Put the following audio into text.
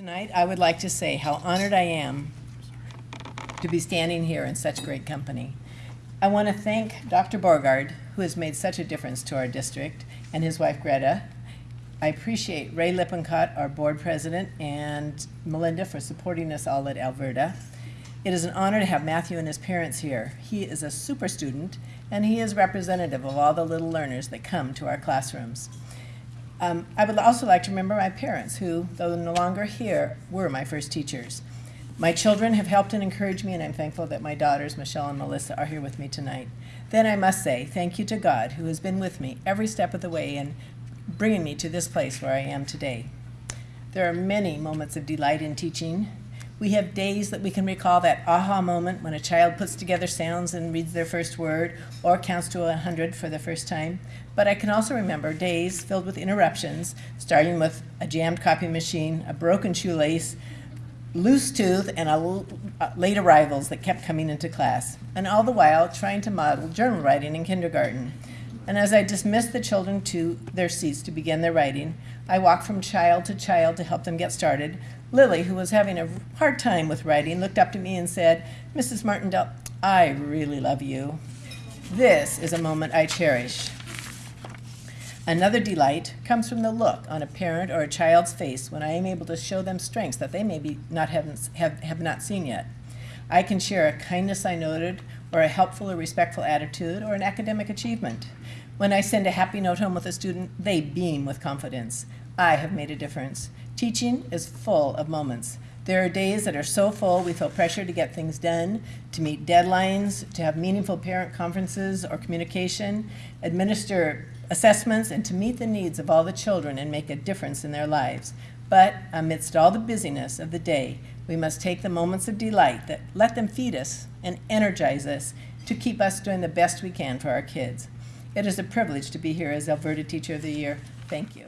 Tonight, I would like to say how honored I am to be standing here in such great company. I want to thank Dr. Borgard, who has made such a difference to our district, and his wife Greta. I appreciate Ray Lippincott, our board president, and Melinda for supporting us all at Alberta. It is an honor to have Matthew and his parents here. He is a super student, and he is representative of all the little learners that come to our classrooms. Um, I would also like to remember my parents, who, though no longer here, were my first teachers. My children have helped and encouraged me, and I'm thankful that my daughters, Michelle and Melissa, are here with me tonight. Then I must say thank you to God, who has been with me every step of the way in bringing me to this place where I am today. There are many moments of delight in teaching. We have days that we can recall that aha moment when a child puts together sounds and reads their first word or counts to a 100 for the first time. But I can also remember days filled with interruptions, starting with a jammed copy machine, a broken shoelace, loose tooth, and a uh, late arrivals that kept coming into class. And all the while trying to model journal writing in kindergarten. And as I dismissed the children to their seats to begin their writing, I walked from child to child to help them get started. Lily, who was having a hard time with writing, looked up to me and said, Mrs. Martindale, I really love you. This is a moment I cherish. Another delight comes from the look on a parent or a child's face when I am able to show them strengths that they maybe not haven't, have, have not seen yet. I can share a kindness I noted, or a helpful or respectful attitude, or an academic achievement. When I send a happy note home with a student, they beam with confidence. I have made a difference. Teaching is full of moments. There are days that are so full we feel pressure to get things done, to meet deadlines, to have meaningful parent conferences or communication, administer assessments, and to meet the needs of all the children and make a difference in their lives. But amidst all the busyness of the day, we must take the moments of delight that let them feed us and energize us to keep us doing the best we can for our kids. It is a privilege to be here as Alberta Teacher of the Year. Thank you.